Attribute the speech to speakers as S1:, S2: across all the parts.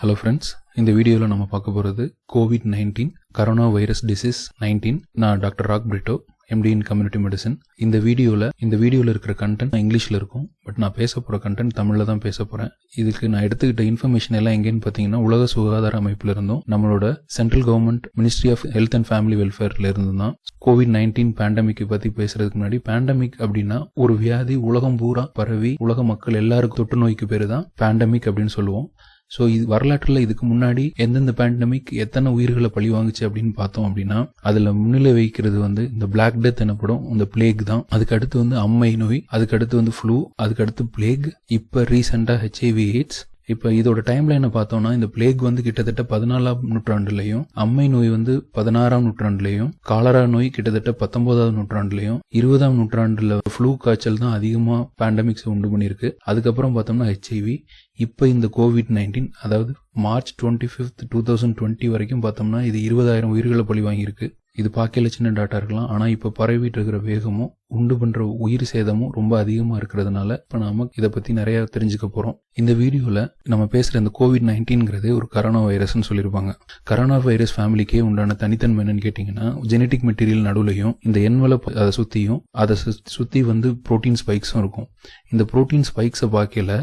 S1: Hello friends இந்த வீடியோவில் நம்ம பார்க்க போகிறது covid nineteen corona virus disease nineteen நான் doctor Rock Britto MD in community medicine இந்த வீடியோவில் இந்த வீடியோவில் இருக்கிற கண்டென்ட் இங்கிலீஷில் இருக்கும். பட் நான் பேச போகிற கண்டென்ட் தமிழில் தான் பேச போகிறேன் இதுக்கு நான் எடுத்துக்கிட்ட இன்ஃபர்மேஷன் எல்லாம் எங்கேன்னு பார்த்தீங்கன்னா உலக சுகாதார அமைப்பில் இருந்தும் நம்மளோட central government ministry of health and family வெல்ஃபேர்ல இருந்து தான் கோவிட் நைன்டீன் பேண்டமிக் பற்றி பேசுறதுக்கு முன்னாடி பேண்டமிக் அப்படின்னா ஒரு வியாதி உலகம் பூரா பரவி உலக மக்கள் எல்லாருக்கும் தொற்று நோய்க்கு பேர் தான் பேண்டமிக் அப்படின்னு சொல்லுவோம். ஸோ இது வரலாற்றில் இதுக்கு முன்னாடி எந்தெந்த பேண்டமிக் எத்தனை உயிர்களை பழி வாங்குச்சு அப்படின்னு பார்த்தோம் அப்படின்னா அதில் முன்னிலை வைக்கிறது வந்து இந்த பிளாக் டெத் எனப்படும் இந்த பிளேக் தான். அதுக்கு அடுத்து வந்து அம்மை நோய் அதுக்கு அடுத்து வந்து ஃப்ளூ அதுக்கு அடுத்து பிளேக் இப்போ ரீசெண்டாக ஹெச்ஐவி எய்ட்ஸ் இப்போ இதோட டைம் லைனை பார்த்தோம்னா இந்த பிளேக் வந்து கிட்டத்தட்ட பதினாலாம் நூற்றாண்டுலையும் அம்மை நோய் வந்து பதினாறாம் நூற்றாண்டுலையும் காலரா நோய் கிட்டத்தட்ட பத்தொன்பதாவது நூற்றாண்டுலையும் இருபதாம் நூற்றாண்டுல ஃப்ளூ காய்ச்சல் தான் அதிகமாக பேண்டமிக்ஸ் உண்டு பண்ணியிருக்கு. அதுக்கப்புறம் பார்த்தோம்னா ஹெச்ஐவி இப்போ இந்த கோவிட் நைன்டீன் அதாவது March twenty fifth two thousand twenty வரைக்கும் பார்த்தோம்னா இது இருபதாயிரம் உயிர்களை பழி வாங்கியிருக்கு. இது பார்க்கல சின்ன டாட்டா இருக்கலாம். ஆனால் இப்போ பரவிட்டு இருக்கிற வேகமும் உண்டு பண்ற உயிர் சேதமும் ரொம்ப அதிகமாக இருக்கிறதுனால இப்போ நாம இதை பற்றி நிறைய தெரிஞ்சுக்க போகிறோம் இந்த வீடியோவில் நம்ம பேசுகிற இந்த கோவிட் நைன்டீன்ங்கிறதே ஒரு கரோனா வைரஸ்னு சொல்லியிருப்பாங்க கரோனா வைரஸ் ஃபேமிலிக்கே உண்டான தனித்தன்மை என்னன்னு கேட்டிங்கன்னா ஜெனட்டிக் மெட்டீரியல் நடுவுலையும் இந்த என்வலப் அதை சுற்றியும் அதை சுற்றி வந்து ப்ரோட்டீன் ஸ்பைக்ஸும் இருக்கும். இந்த ப்ரோட்டீன் ஸ்பைக்ஸை பார்க்கல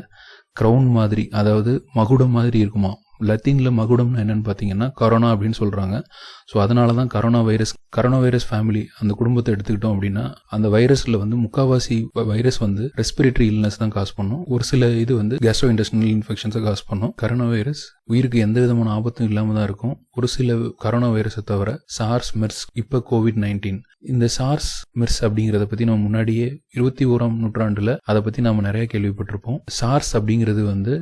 S1: க்ரௌன் மாதிரி அதாவது மகுடம் மாதிரி இருக்குமா லத்தீனில் மகுடம்னு என்னென்னு பார்த்தீங்கன்னா கரோனா அப்படின்னு சொல்கிறாங்க ஸோ அதனால தான் corona virus corona virus family அந்த குடும்பத்தை எடுத்துக்கிட்டோம் அப்படின்னா அந்த வைரஸ்ல வந்து முக்காவாசி வைரஸ் வந்து ரெஸ்பிரேட்டரி இல்னஸ் தான் காஸ் பண்ணும். ஒரு சில இது வந்து கேஸ்ட்ரோ இன்டெஸ்டினல் இன்ஃபெக்ஷன்ஸை காஸ் பண்ணும். கரோனா வைரஸ் உயிருக்கு எந்த விதமான ஆபத்தும் இல்லாம தான் இருக்கும். ஒரு சில கரோனா வைரஸை தவிர சார்ஸ் மெர்ஸ் இப்போ கோவிட் நைன்டீன் இந்த சார்ஸ் மெர்ஸ் அப்படிங்கிறத பத்தி நம்ம முன்னாடியே இருபத்தி ஓராம் நூற்றாண்டுல அதை பத்தி நாம நிறைய கேள்விப்பட்டிருப்போம். சார்ஸ் அப்படிங்கிறது வந்து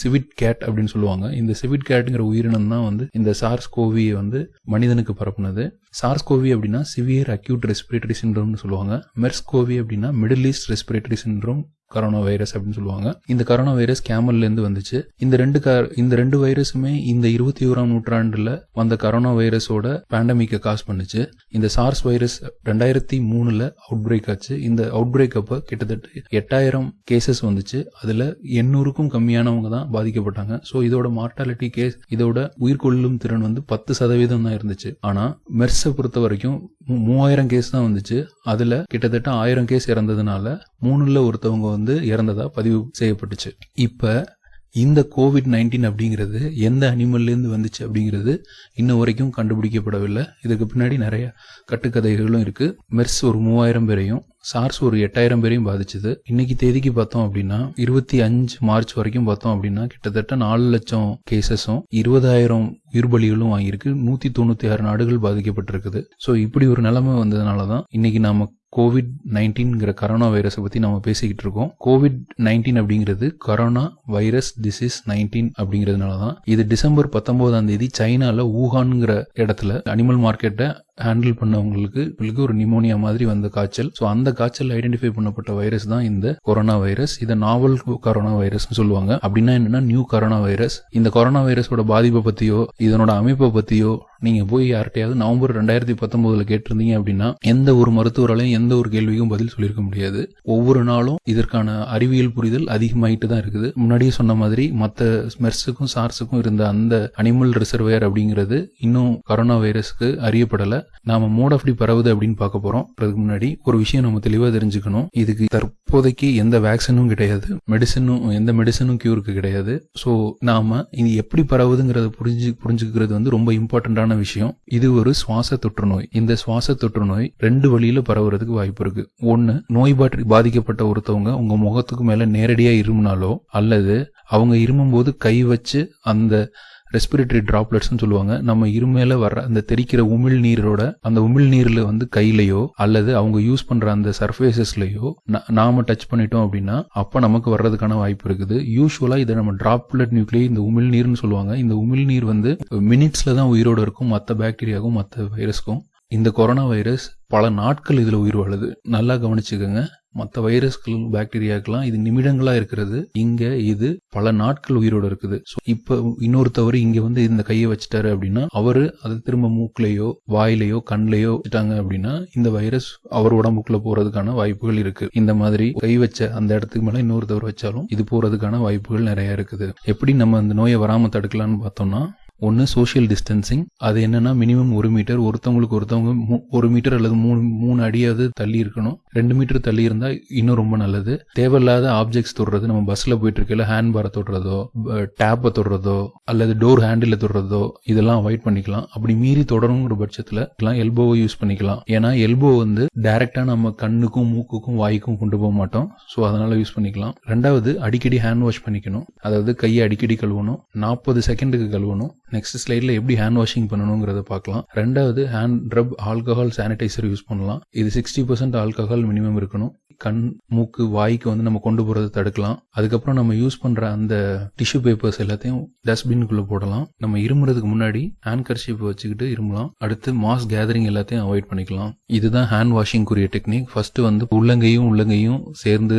S1: சிவிட் கேட் அப்படின்னு சொல்லுவாங்க. இந்த சிவிட் கேட்டுங்கிற உயிரினம் தான் வந்து இந்த சார்ஸ் கோவியை வந்து மனிதனுக்கு பரப்புனது. சார்ஸ் கோவி அப்படின்னா சிவியர் அக்யூட் ரெஸ்பிரேட்டரி சின்ரோம்னு சொல்லுவாங்க. மெர்ஸ் கோவி அப்படின்னா Middle East respiratory syndrome corona virus அப்படின்னு சொல்லுவாங்க. இந்த கரோனா வைரஸ் கேமல்ல இருந்து வந்துச்சு. இந்த ரெண்டு இந்த ரெண்டு வைரஸுமே இந்த இருபத்தி ஓராம் நூற்றாண்டுல வந்த கரோனா வைரஸோட பேண்டமிக்கை காஸ் பண்ணுச்சு. இந்த சார்ஸ் வைரஸ் ரெண்டாயிரத்தி மூணுல அவுட் பிரேக் ஆச்சு. இந்த அவுட் பிரேக் அப்ப கிட்டத்தட்ட எட்டாயிரம் கேசஸ் வந்துச்சு. அதுல எண்ணூறுக்கும் கம்மியானவங்க தான் பாதிக்கப்பட்டாங்க. ஸோ இதோட மார்டாலிட்டி கேஸ் இதோட உயிர்கொள்ளும் திறன் வந்து பத்து சதவீதம் தான் இருந்துச்சு. ஆனா மெர்ஸை பொறுத்த வரைக்கும் மூவாயிரம் கேஸ் தான் வந்துச்சு. அதுல கிட்டத்தட்ட ஆயிரம் கேஸ் இறந்ததுனால மூணுல ஒருத்தவங்க வந்து இறந்ததா பதிவு செய்யப்பட்டுச்சு. இப்ப இந்த கோவிட் நைன்டீன் அப்படிங்கிறது எந்த அனிமல்லேருந்து வந்துச்சு அப்படிங்கிறது இன்ன வரைக்கும் கண்டுபிடிக்கப்படவில்லை. இதுக்கு பின்னாடி நிறைய கட்டுக்கதைகளும் இருக்கு. மெர்ஸ் ஒரு மூவாயிரம் பேரையும் சார்ஸ் ஒரு எட்டாயிரம் பேரையும் பாதிச்சது. இன்னைக்கு தேதிக்கு பார்த்தோம் அப்படின்னா இருபத்தி அஞ்சு மார்ச் வரைக்கும் பார்த்தோம் அப்படின்னா கிட்டத்தட்ட நாலு லட்சம் கேசஸும் இருபதாயிரம் உயிர்பலிகளும் வாங்கியிருக்கு. நூத்தி தொண்ணூத்தி ஆறு நாடுகள் பாதிக்கப்பட்டிருக்குது. ஸோ இப்படி ஒரு நிலைமை வந்ததுனால தான் இன்னைக்கு நாம கோவிட் நைன்டீன்கிற கரோனா வைரஸை பத்தி நம்ம பேசிக்கிட்டு இருக்கோம். கோவிட் நைன்டீன் அப்படிங்கிறது கரோனா வைரஸ் டிசீஸ் நைன்டீன் அப்படிங்கிறதுனால தான் இது டிசம்பர் பத்தொன்பதாம் தேதி சைனால ஊகான்ங்கிற இடத்துல அனிமல் மார்க்கெட்டை ஹேண்டில் பண்ணவங்களுக்கு ஒரு நிமோனியா மாதிரி வந்த காய்ச்சல். ஸோ அந்த காய்ச்சல் ஐடென்டிஃபை பண்ணப்பட்ட வைரஸ் தான் இந்த கொரோனா வைரஸ் இதை நாவல் கொரோனா வைரஸ் சொல்லுவாங்க. அப்படின்னா என்னன்னா நியூ கொரோனா வைரஸ் இந்த கொரோனா வைரஸோட பாதிப்பை பத்தியோ இதனோட அமைப்பை பத்தியோ நீங்க போய் யார்கிட்டயாவது நவம்பர் ரெண்டாயிரத்தி பத்தொன்பதுல கேட்டிருந்தீங்க அப்படின்னா எந்த ஒரு மருத்துவராலையும் எந்த ஒரு கேள்விக்கும் பதில் சொல்லியிருக்க முடியாது. ஒவ்வொரு நாளும் இதற்கான அறிவியல் புரிதல் அதிகமாயிட்டு தான் இருக்குது. முன்னாடியே சொன்ன மாதிரி மற்ற ஸ்மெர்ஸுக்கும் சார்ஸுக்கும் இருந்த அந்த அனிமல் ரிசர்வையர் அப்படிங்கிறது இன்னும் கொரோனா வைரஸ்க்கு அறியப்படல. நாம மோட் ஆஃப் பரவுது அப்படின்னு பார்க்க போறோம். அதுக்கு முன்னாடி ஒரு விஷயம் நம்ம தெளிவா தெரிஞ்சுக்கணும். இதுக்கு தற்போதைக்கு எந்த வேக்சினும் கிடையாது. மெடிசனும் எந்த மெடிசனும் கியூருக்கு கிடையாது. ஸோ நாம இது எப்படி பரவுதுங்கிறத புரிஞ்சு புரிஞ்சுக்கிறது வந்து ரொம்ப முக்கியமான விஷயம் இது ஒரு சுவாச தொற்று நோய். இந்த சுவாச தொற்று நோய் ரெண்டு வழியில பரவுறதுக்கு வாய்ப்பு இருக்கு. ஒன்னு நோய் பாற்றி பாதிக்கப்பட்ட ஒருத்தவங்க உங்க முகத்துக்கு மேல நேரடியா இருமுனாலோ அல்லது அவங்க இருமும் போது கை வச்சு அந்த ரெஸ்பிரேட்டரி டிராப்லெட்ஸ்னு சொல்லுவாங்க. நம்ம இருமையில வர்ற அந்த தெரிக்கிற உமிழ் நீரோட அந்த உமிழ் நீர்ல வந்து கையிலையோ அல்லது அவங்க யூஸ் பண்ற அந்த சர்ஃபேசஸ்லயோ நாம டச் பண்ணிட்டோம் அப்படின்னா அப்ப நமக்கு வர்றதுக்கான வாய்ப்பு இருக்குது. யூஸ்வலா இதை நம்ம டிராப்லெட் நியூக்ளியை இந்த உமிழ் நீர்னு சொல்லுவாங்க. இந்த உமிழ் நீர் வந்து மினிட்ஸ்ல தான் உயிரோட இருக்கும். மற்ற பாக்டீரியாவுக்கும் மற்ற வைரஸ்க்கும் இந்த கொரோனா வைரஸ் பல நாட்கள் இதுல உயிர் வாழுது. நல்லா கவனிச்சுக்கோங்க. மற்ற வைரஸ்கள் பாக்டீரியாக்கெல்லாம் இது நிமிடங்களா இருக்கிறது. இங்க இது பல நாட்கள் உயிரோட இருக்குது. ஸோ இப்போ இன்னொருத்தவர் இங்க வந்து இந்த கையை வச்சுட்டாரு அப்படின்னா அவரு அதை திரும்ப மூக்குலயோ வாயிலையோ கண்லையோ வச்சுட்டாங்க அப்படின்னா இந்த வைரஸ் அவர் உடம்புக்குள்ள போறதுக்கான வாய்ப்புகள் இருக்கு. இந்த மாதிரி கை வச்ச அந்த இடத்துக்கு மேல இன்னொருத்தவர் வச்சாலும் இது போறதுக்கான வாய்ப்புகள் நிறைய இருக்குது. எப்படி நம்ம அந்த நோயை வராம தடுக்கலாம்னு பார்த்தோம்னா ஒன்று சோஷியல் டிஸ்டன்சிங் அது என்னன்னா மினிமம் ஒரு மீட்டர் ஒருத்தவங்களுக்கு ஒருத்தவங்க மூ- ஒரு மீட்டர் அல்லது மூணு மூணு அடியாவது தள்ளி இருக்கணும். ரெண்டு மீட்டர் தள்ளி இருந்தால் இன்னும் ரொம்ப நல்லது. தேவையில்லாத ஆப்ஜெக்ட்ஸ் தொடுறது நம்ம பஸ்ல போயிட்டு இருக்கையில ஹேண்ட் பாரை தொடுறதோ டேப்பை தொடுறதோ அல்லது டோர் ஹேண்டில் தொடுறதோ இதெல்லாம் அவாய்ட் பண்ணிக்கலாம். அப்படி மீறி தொடருங்கிற பட்சத்தில் எல்லாம் எல்போவை யூஸ் பண்ணிக்கலாம். ஏன்னா எல்போ வந்து டைரக்டா நம்ம கண்ணுக்கும் மூக்குக்கும் வாய்க்கும் கொண்டு போக மாட்டோம். ஸோ அதனால யூஸ் பண்ணிக்கலாம். ரெண்டாவது அடிக்கடி ஹேண்ட் வாஷ் பண்ணிக்கணும். அதாவது கையை அடிக்கடி கழுவணும். நாற்பது செகண்டுக்கு கழுவணும். நெக்ஸ்ட் ஸ்லைடில் எப்படி ஹேண்ட் வாஷிங் பண்ணணுங்கிறத பார்க்கலாம். ரெண்டாவது hand rub alcohol sanitiser use பண்ணலாம். இது சிக்ஸ்டி பர்சன்ட் ஆல்கஹால் மினிமம் இருக்கணும். கண் மூக்கு வாய்க்கு வந்து நம்ம கொண்டு போகிறத தடுக்கலாம். அதுக்கப்புறம் நம்ம யூஸ் பண்ணுற அந்த டிஷ்யூ பேப்பர்ஸ் எல்லாத்தையும் டஸ்ட்பின்குள்ளே போடலாம். நம்ம இருமுறதுக்கு முன்னாடி ஹேண்ட் கர்ஷிப் வச்சுக்கிட்டு இருமலாம். அடுத்து மாஸ் கேதரிங் எல்லாத்தையும் அவாய்ட் பண்ணிக்கலாம். இதுதான் ஹேண்ட் வாஷிங் டெக்னிக் ஃபர்ஸ்ட் வந்து உள்ளங்கையும் உள்ளங்கையும் சேர்ந்து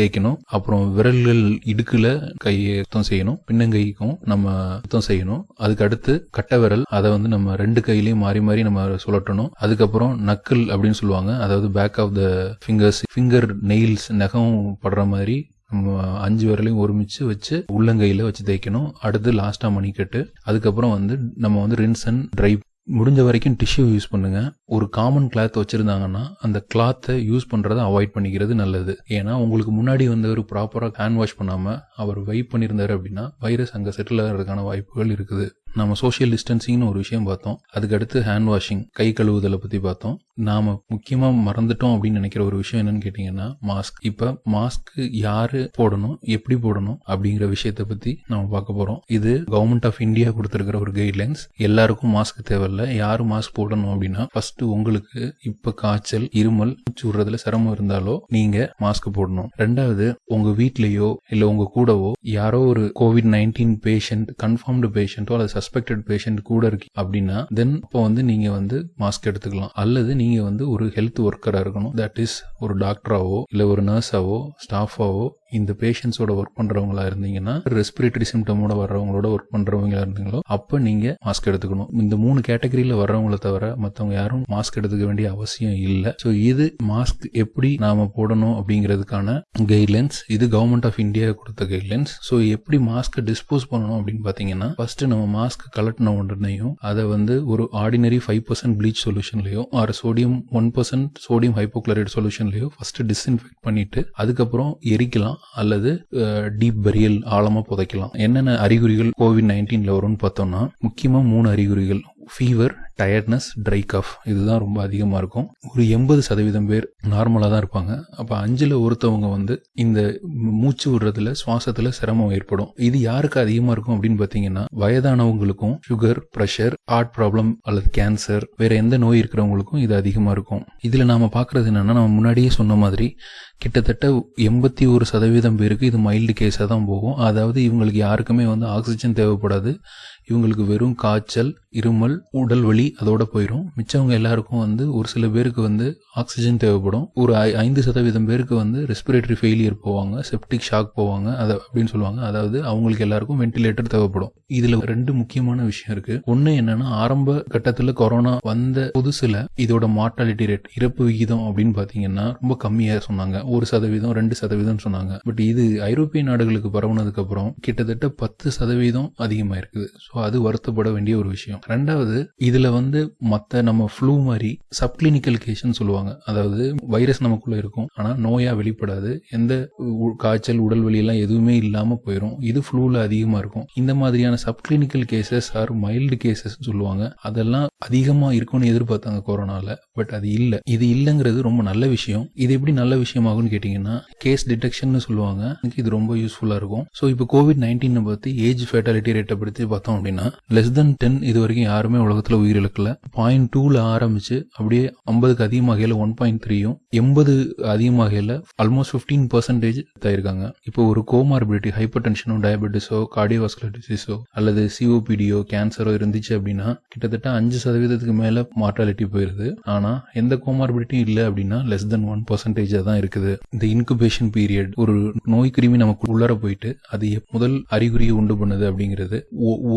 S1: தேய்க்கணும். அப்புறம் விரல்கள் இடுக்குல கையை சுத்தம் செய்யணும். பின்னங்கைக்கும் நம்ம சுத்தம் செய்யணும். அதுக்கு அடுத்து கட்டை விரல் அதை வந்து நம்ம ரெண்டு கையிலயும் மாறி மாறி நம்ம சுழட்டணும் அதுக்கப்புறம் நக்கல் அப்படின்னு சொல்லுவாங்க. அதாவது back of the fingers finger nails நகம் படுற மாதிரி நம்ம அஞ்சு விரலையும் ஒருமிச்சு வச்சு உள்ளங்கையில வச்சு தேய்க்கணும். அடுத்து லாஸ்டா மணிக்கட்டு. அதுக்கப்புறம் வந்து நம்ம வந்து ரின்ஸ் அண்ட் ட்ரை முடிஞ்ச வரைக்கும் டிஷ்யூ யூஸ் பண்ணுங்க. ஒரு காமன் கிளாத் வச்சிருந்தாங்கன்னா அந்த கிளாத்தை யூஸ் பண்றதை அவாய்ட் பண்ணிக்கிறது நல்லது. ஏன்னா உங்களுக்கு முன்னாடி வந்தவர் ப்ராப்பராக ப்ராப்பரா ஹேண்ட் வாஷ் பண்ணாம அவர் வைப் பண்ணியிருந்தாரு அப்படின்னா வைரஸ் அங்க செட்டில் ஆகிறதுக்கான வாய்ப்புகள் இருக்குது. நம்ம சோஷியல் டிஸ்டன்சிங்னு ஒரு விஷயம் பார்த்தோம். அதுக்கு அடுத்து ஹேண்ட் வாஷிங் கை கழுவுதலை பத்தி பார்த்தோம். நாம முக்கியமா மறந்துட்டோம் அப்படின்னு நினைக்கிற ஒரு விஷயம் என்னன்னு கேட்டீங்கன்னா மாஸ்க் இப்ப மாஸ்க் யாரு போடணும் எப்படி போடணும் அப்படிங்கிற விஷயத்தை பத்தி நம்ம பார்க்க போறோம். இது கவர்மெண்ட் ஆஃப் இந்தியா கொடுத்திருக்கிற ஒரு கைட்லைன்ஸ் எல்லாருக்கும் மாஸ்க் தேவையில்ல. யாரு மாஸ்க் போடணும் அப்படின்னா ஃபர்ஸ்ட் உங்களுக்கு இப்ப காய்ச்சல் இருமல் மூச்சு விடுறதுல சிரமம் இருந்தாலோ நீங்க மாஸ்க் போடணும். ரெண்டாவது உங்க வீட்லயோ இல்ல உங்க கூடவோ யாரோ ஒரு கோவிட் நைன்டீன் பேஷண்ட் கன்ஃபார்ம்டு பேஷண்ட்டோ அல்லது சஸ்பெக்டட் பேஷண்ட் கூட இருக்கு அப்படின்னா தென் இப்போ வந்து நீங்க வந்து மாஸ்க் எடுத்துக்கலாம். அல்லது நீங்க வந்து ஒரு ஹெல்த் ஒர்க்கரா இருக்கணும். தட் இஸ் ஒரு டாக்டராவோ இல்ல ஒரு நர்ஸாவோ ஸ்டாஃபாவோ இந்த பேஷண்ட்ஸோட ஒர்க் பண்றவங்களா இருந்தீங்கன்னா ரெஸ்பிரேட்டரி சிம்டமோட வர்றவங்களோட ஒர்க் பண்றவங்களா இருந்தீங்களோ அப்ப நீங்க மாஸ்க் எடுத்துக்கணும். இந்த மூணு கேட்டகரியில வர்றவங்கள தவிர மத்தவங்க யாரும் மாஸ்க் எடுத்துக்க வேண்டிய அவசியம் இல்ல. சோ இது மாஸ்க் எப்படி நாம போடணும் அப்படிங்கிறதுக்கான கைட்லைன்ஸ் இது கவர்மெண்ட் ஆஃப் இந்தியா கொடுத்த கைட்லைன்ஸ் சோ எப்படி மாஸ்க் டிஸ்போஸ் பண்ணணும் அப்படின்னு பாத்தீங்கன்னா ஃபர்ஸ்ட் நம்ம மாஸ்க் கலட்டின உடனேயும் அதை வந்து ஒரு ordinary five percent bleach சொல்யூஷன்லயோ or sodium one percent sodium hypochlorite சொல்யூஷன்லயோ first disinfect பண்ணிட்டு அதுக்கப்புறம் எரிக்கலாம். அல்லது டீப் பரியல் ஆழமா புதைக்கலாம். என்னென்ன அறிகுறிகள் கோவிட் நைன்டீன்ல வரும்னு பார்த்தோம்னா முக்கியமா மூணு அறிகுறிகள். ஃபீவர் டயர்ட்னஸ் ட்ரை கஃப் இதுதான் ரொம்ப அதிகமாக இருக்கும். ஒரு எண்பது சதவீதம் பேர் நார்மலாக தான் இருப்பாங்க. அப்போ அஞ்சில் ஒருத்தவங்க வந்து இந்த மூச்சு விடுறதுல சுவாசத்தில் சிரமம் ஏற்படும். இது யாருக்கு அதிகமாக இருக்கும் அப்படின்னு பார்த்தீங்கன்னா வயதானவங்களுக்கும் சுகர் ப்ரெஷர் ஹார்ட் ப்ராப்ளம் அல்லது கேன்சர் வேற எந்த நோய் இருக்கிறவங்களுக்கும் இது அதிகமாக இருக்கும். இதில் நாம் பார்க்குறது என்னன்னா நம்ம முன்னாடியே சொன்ன மாதிரி கிட்டத்தட்ட எண்பத்தி ஒரு சதவீதம் பேருக்கு இது மைல்டு கேஸாக தான் போகும். அதாவது இவங்களுக்கு யாருக்குமே வந்து ஆக்சிஜன் தேவைப்படாது. இவங்களுக்கு வெறும் காய்ச்சல் இருமல் உடல் வலி அதோட போயிடும் மிச்சவங்க எல்லாருக்கும் வந்து ஒரு சில பேருக்கு வந்து ஆக்சிஜன் தேவைப்படும். ஒரு ஐ- ஐந்து சதவீதம் பேருக்கு வந்து ரெஸ்பிரேட்டரி ஃபெயிலியர் போவாங்க செப்டிக் ஷாக் போவாங்க அதை அப்படின்னு சொல்லுவாங்க. அதாவது அவங்களுக்கு எல்லாருக்கும் வென்டிலேட்டர் தேவைப்படும். இதுல ரெண்டு முக்கியமான விஷயம் இருக்கு. ஒன்னு என்னன்னா ஆரம்ப கட்டத்துல கொரோனா வந்த புதுசுல இதோட மார்டாலிட்டி ரேட் இறப்பு விகிதம் அப்படின்னு பாத்தீங்கன்னா ரொம்ப கம்மியா சொன்னாங்க. ஒரு சதவீதம் ரெண்டு சதவீதம் சொன்னாங்க. பட் இது ஐரோப்பிய நாடுகளுக்கு பரவுனதுக்கு அப்புறம் கிட்டத்தட்ட பத்து சதவீதம் அதிகமா இருக்குது ஸோ அது வருத்தப்பட வேண்டிய ஒரு விஷயம். ரெண்டாவது இதுல வந்து வந்து மற்ற நம்ம ஃப்ளூ மாதிரி சப்கிளினிக்கல் கேஸ்ன்னு சொல்லுவாங்க. அதாவது வைரஸ் நமக்குள்ள இருக்கும். ஆனால் நோயா வெளிப்படாது. எந்த உ- காய்ச்சல் உடல் வலி எதுவுமே இல்லாமல் போயிடும் இது ஃப்ளூவில் அதிகமாக இருக்கும். இந்த மாதிரியான subclinical cases or mild cases சொல்லுவாங்க. அதெல்லாம் அதிகமாக இருக்கும்னு எதிர்பார்த்தாங்க கொரோனாவில் பட் அது இல்லை. இது இல்லைங்கிறது ரொம்ப நல்ல விஷயம். இது எப்படி நல்ல விஷயமாகும்னு கேட்டிங்கன்னா கேஸ் டிடெக்ஷன் சொல்லுவாங்க. எனக்கு இது ரொம்ப யூஸ்ஃபுல்லாக இருக்கும். ஸோ இப்போ கோவிட் நைன்டீனை பார்த்து ஏஜ் ஃபேட்டாலிட்டி ரேட்டை பற்றி பார்த்தோம் அப்படின்னா லெஸ் தென் டென் இது வரைக்கும் யாருமே உலகத்தில் உயிரிழக்க இருக்குல்ல? பாயிண்ட் டூல ஆரம்பிச்சு அப்படியே ஐம்பதுக்கு அதிகமாகையில் ஒன் பாயிண்ட் த்ரீயும் எண்பது அதிகமாகையில் ஆல்மோஸ்ட் ஃபிஃப்டீன் பர்சன்டேஜ் தயிருக்காங்க இப்போ ஒரு கோமார்பிலிட்டி ஹைப்பர் டென்ஷனோ டயபெட்டிஸோ கார்டியோவாஸ்குலர் டிசீஸோ அல்லது சிஓபிடியோ கேன்சரோ இருந்துச்சு அப்படின்னா கிட்டத்தட்ட அஞ்சு சதவீதத்துக்கு மேலே மார்டாலிட்டி போயிருது. ஆனால் எந்த கோமார்பிலிட்டியும் இல்லை அப்படின்னா லெஸ் தென் ஒன் பர்சன்டேஜ் தான் இருக்குது. இந்த இன்குபேஷன் பீரியட் ஒரு நோய் கிருமி நமக்கு உள்ளர போயிட்டு அது முதல் அறிகுறியை உண்டு பண்ணுது அப்படிங்கிறது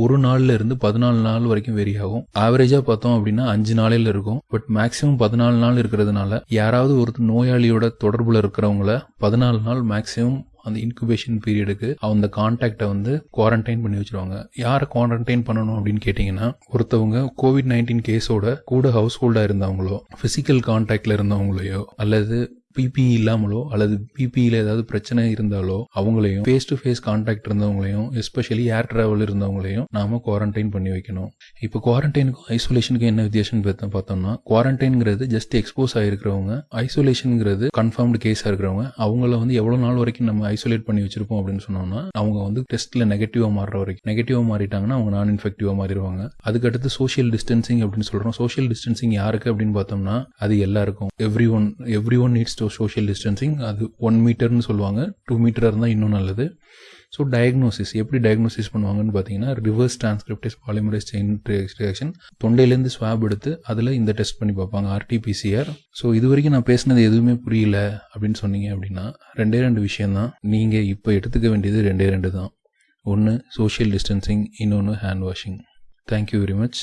S1: ஒரு நாள்ல இருந்து பதினாலு நாள் வரைக்கும் வெரி ஆகும். ஆவரேஜ் பார்த்தோம் அப்படின்னா அஞ்சு நாளையில இருக்கும். பட் மேக்ஸிமம் பதினாலு நாள் இருக்கிறதுனால யாராவது ஒரு நோயாளியோட தொடர்புல இருக்கிறவங்கள பதினாலு நாள் மேக்ஸிமம் அந்த இன்குபேஷன் பீரியடுக்கு அந்த கான்டாக்டை வந்து குவாரண்டைன் பண்ணி வச்சிருவாங்க. யாரை குவாரண்டைன் பண்ணணும் அப்படின்னு கேட்டிங்கன்னா ஒருத்தவங்க கோவிட் நைன்டீன் கேஸோட கூட ஹவுஸ் ஹோல்டாக இருந்தவங்களோ ஃபிசிக்கல் கான்டாக்ட்ல இருந்தவங்களையோ அல்லது பிபி இல்லாமலோ அல்லது பிபியில் ஏதாவது பிரச்சனை இருந்தாலோ அவங்களையும் ஃபேஸ் டு ஃபேஸ் கான்டாக்ட் இருந்தவங்களையும் எஸ்பெஷலி ஏர் டிராவல் இருந்தவங்களையும் நாம குவாரண்டைன் பண்ணி வைக்கணும். இப்போ குவாரண்டைனுக்கும் ஐசோலேஷனுக்கும் என்ன வித்தியாசம் பார்த்தா- பார்த்தோம்னா குவாரண்டைன்ங்கிறது ஜஸ்ட் எக்ஸ்போஸ் ஆகிருக்கிறவங்க ஐசோலேஷனுங்கிறது கன்ஃபார்ம்டு கேஸாக இருக்கிறவங்க அவங்கள வந்து எவ்வளோ நாள் வரைக்கும் நம்ம ஐசோலேட் பண்ணி வச்சிருப்போம் அப்படின்னு சொன்னோம்னா அவங்க வந்து டெஸ்ட்டில் நெகட்டிவாக மாறுற வரைக்கும் நெகட்டிவாக மாறிட்டாங்கன்னா அவங்க நான் இன்ஃபெக்டிவாக மாறிடுவாங்க. அதுக்கடுத்து சோஷியல் டிஸ்டன்சிங் அப்படின்னு சொல்கிறோம் சோஷியல் டிஸ்டன்சிங் யாருக்கு அப்படின்னு பார்த்தோம்னா அது எல்லாருக்கும். Everyone everyone needs to so social distancing அது ஒன் மீட்டர்னு சொல்லுவாங்க. டூ மீட்டராக இருந்தால் இன்னும் நல்லது. ஸோ டயக்னோசிஸ் எப்படி டயக்னோசிஸ் பண்ணுவாங்கன்னு பார்த்தீங்கன்னா reverse transcriptase polymerase chain reaction தொண்டையிலேருந்து swab எடுத்து அதில் இந்த டெஸ்ட் பண்ணி பார்ப்பாங்க ஆர்டிபிசிஆர் ஸோ இது வரைக்கும் நான் பேசினது எதுவுமே புரியல அப்படின்னு சொன்னீங்க அப்படின்னா ரெண்டே ரெண்டு விஷயந்தான் நீங்கள் இப்போ எடுத்துக்க வேண்டியது ரெண்டே ரெண்டு தான் ஒன்று சோஷியல் டிஸ்டன்சிங் இன்னொன்று hand washing thank you very much